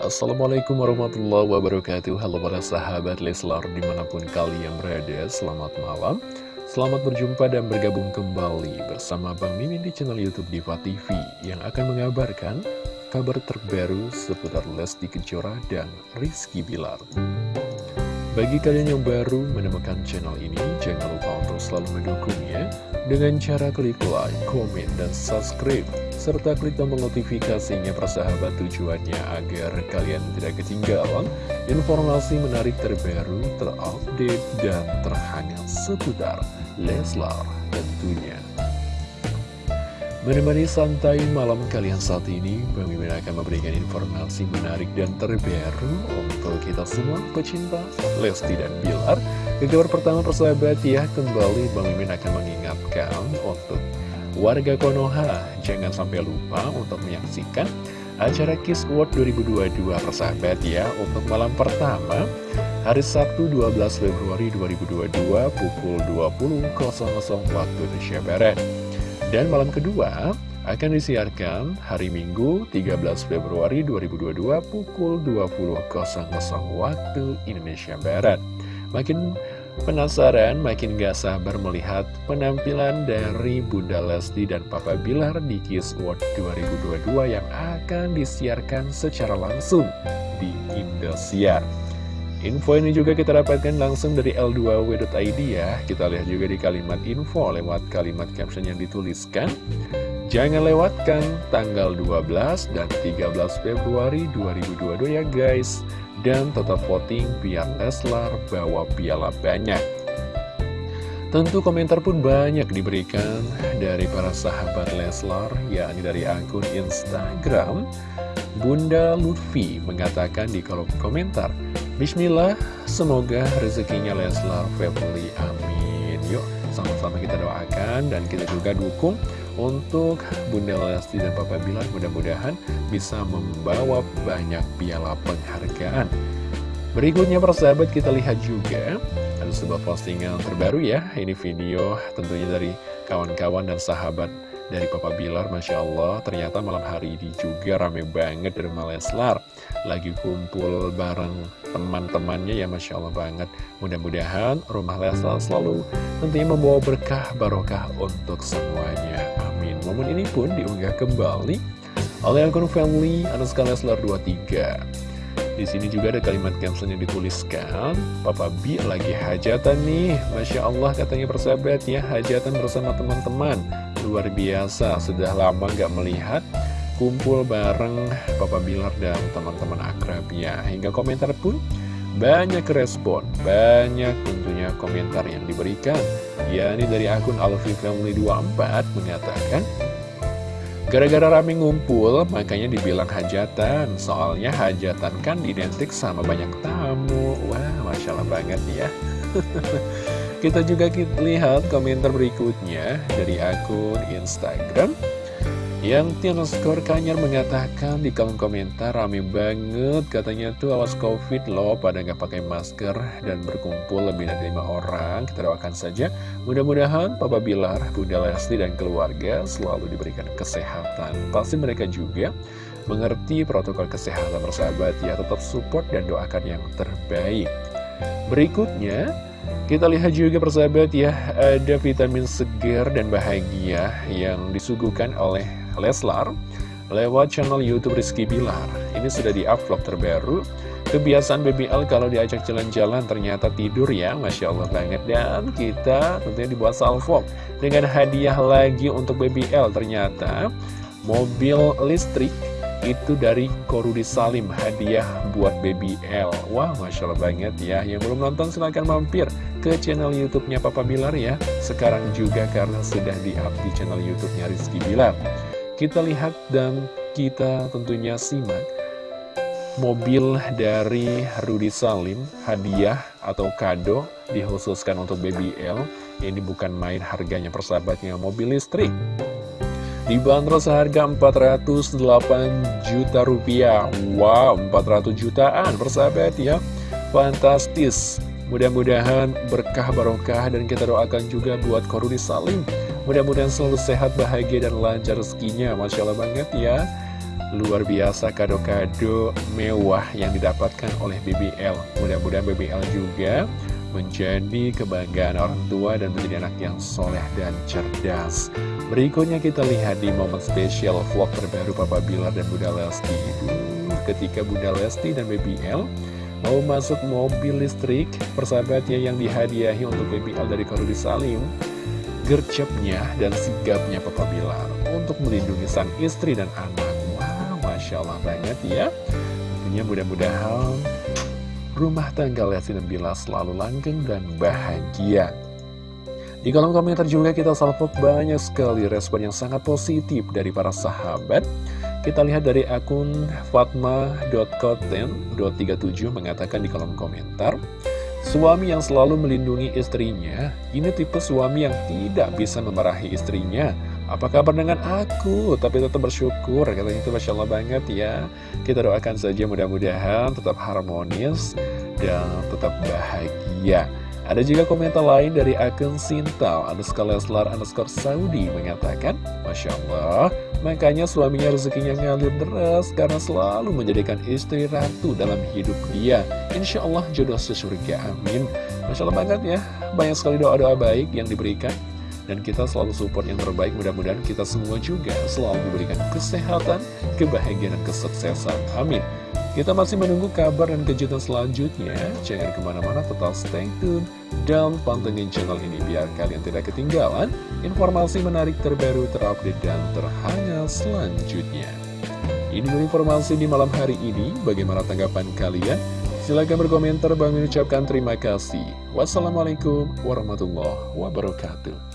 Assalamualaikum warahmatullahi wabarakatuh. Halo para sahabat Leslar di mana pun kalian berada Selamat malam. Selamat berjumpa dan bergabung kembali bersama Bang Mimin di channel Youtube Diva TV Yang akan mengabarkan kabar terbaru seputar Lesti Kejora dan Rizky Bilar. Bagi kalian yang baru menemukan channel ini Jangan lupa untuk selalu mendukungnya Dengan cara klik like, komen, dan subscribe serta klik tombol notifikasinya persahabat tujuannya agar kalian tidak ketinggalan informasi menarik terbaru, terupdate, dan terhangat seputar Leslar tentunya. Menemani santai malam kalian saat ini, Mimin akan memberikan informasi menarik dan terbaru untuk kita semua pecinta Lesti dan Bilar. Ke kabar pertama persahabat ya, kembali Bang Mimin akan mengingatkan untuk Warga Konoha, jangan sampai lupa untuk menyaksikan acara Kiss World 2022 persahabat ya Untuk malam pertama, hari Sabtu 12 Februari 2022 pukul 20.00 waktu Indonesia Barat. Dan malam kedua akan disiarkan hari Minggu 13 Februari 2022 pukul 20.00 waktu Indonesia Barat. Makin Penasaran, makin gak sabar melihat penampilan dari Bunda Lesti dan Papa Bilar di Kiss World 2022 yang akan disiarkan secara langsung di Indosiar. Info ini juga kita dapatkan langsung dari L2W.id ya. Kita lihat juga di kalimat info lewat kalimat caption yang dituliskan. Jangan lewatkan tanggal 12 dan 13 Februari 2022 ya guys dan tetap voting biar Leslar bawa piala banyak. Tentu komentar pun banyak diberikan dari para sahabat Leslar, yakni dari akun Instagram. Bunda Lutfi mengatakan di kolom komentar, Bismillah, semoga rezekinya Leslar family, amin. Yuk, sama-sama kita doakan dan kita juga dukung untuk Bunda Lesti dan Papa Bilar mudah-mudahan bisa membawa banyak piala penghargaan. Berikutnya persahabat kita lihat juga ada sebuah postingan terbaru ya. Ini video tentunya dari kawan-kawan dan sahabat dari Papa Bilar Masya Allah ternyata malam hari ini juga rame banget dari Maleslar lagi kumpul bareng teman-temannya ya Masya Allah banget. Mudah-mudahan rumah Leslar selalu tentunya membawa berkah barokah untuk semuanya. Momen ini pun diunggah kembali oleh akun family underscore Leslar 23. Di sini juga ada kalimat caption yang dituliskan, Papa B lagi hajatan nih, Masya Allah katanya persahabat ya, hajatan bersama teman-teman. Luar biasa, sudah lama gak melihat kumpul bareng Papa Bilar dan teman-teman akrabnya. Hingga komentar pun banyak respon, banyak tentunya komentar yang diberikan. Ya, ini dari akun Alfi Family 24 mengatakan, Gara-gara rame ngumpul, makanya dibilang hajatan. Soalnya hajatan kan identik sama banyak tamu. Wah, Masya Allah banget ya. Kita juga lihat komentar berikutnya dari akun Instagram. Yang Tiana Skor Kanyar mengatakan di kolom komentar rame banget katanya tuh awas covid loh pada nggak pakai masker dan berkumpul lebih dari lima orang. Kita doakan saja. Mudah-mudahan Papa Bilar, Bunda Lesti dan keluarga selalu diberikan kesehatan. Pasti mereka juga mengerti protokol kesehatan bersahabat. Ya tetap support dan doakan yang terbaik. Berikutnya kita lihat juga persahabat ya, ada vitamin segar dan bahagia yang disuguhkan oleh Leslar lewat channel Youtube Rizky Bilar. Ini sudah di-upload terbaru. Kebiasaan BBL kalau diajak jalan-jalan ternyata tidur ya, Masya Allah banget. Dan kita tentunya dibuat salvo dengan hadiah lagi untuk BBL. Ternyata mobil listrik itu dari Korudi Salim hadiah buat BBL Wah Masya Allah banget ya Yang belum nonton silahkan mampir ke channel Youtubenya Papa Bilar ya Sekarang juga karena sudah di-up di channel Youtubenya Rizky Bilar kita lihat dan kita tentunya simak mobil dari Rudi Salim, hadiah atau kado dikhususkan untuk BBL. Ini bukan main harganya persahabatnya, mobil listrik. Dibanderol seharga 408 juta rupiah. Wow, 400 jutaan persahabat ya. Fantastis. Mudah-mudahan berkah barokah dan kita doakan juga buat Korudi Salim Mudah-mudahan selalu sehat, bahagia, dan lancar rezekinya. Masya Allah banget ya. Luar biasa kado-kado mewah yang didapatkan oleh BBL Mudah-mudahan BBL juga menjadi kebanggaan orang tua dan menjadi anak yang soleh dan cerdas. Berikutnya kita lihat di momen spesial vlog terbaru Papa Bilar dan Bunda Lesti. Ketika Bunda Lesti dan BBL mau masuk mobil listrik Persahabatnya yang dihadiahi untuk BBL dari Korudi Salim Gercepnya dan sigapnya Papa Bilar Untuk melindungi sang istri dan anak. Wow, Masya Allah banget ya. Tentunya mudah-mudahan rumah tangga Lesti dan Bilar selalu langgeng dan bahagia. Di kolom komentar juga kita salvok banyak sekali respon yang sangat positif dari para sahabat. Kita lihat dari akun fatma.koten.37 mengatakan di kolom komentar, Suami yang selalu melindungi istrinya, ini tipe suami yang tidak bisa memarahi istrinya. Apa kabar dengan aku? Tapi tetap bersyukur, katanya itu Masya Allah banget ya. Kita doakan saja mudah-mudahan tetap harmonis dan tetap bahagia. Ada juga komentar lain dari akun Sintal underscore Leslar underscore Saudi mengatakan, Masya Allah, makanya suaminya rezekinya ngalir deras karena selalu menjadikan istri ratu dalam hidup dia. Insya Allah jodoh sesurga, amin. Masya Allah banget ya, banyak sekali doa-doa baik yang diberikan. Dan kita selalu support yang terbaik, mudah-mudahan kita semua juga selalu diberikan kesehatan, kebahagiaan, dan kesuksesan. Amin. Kita masih menunggu kabar dan kejutan selanjutnya. Jangan ke mana-mana, tetap stay tune dan pantengin channel ini biar kalian tidak ketinggalan informasi menarik terbaru, terupdate, dan terhangat selanjutnya. Ini informasi di malam hari ini. Bagaimana tanggapan kalian? Silahkan berkomentar. Bang mengucapkan terima kasih. Wassalamualaikum warahmatullahi wabarakatuh.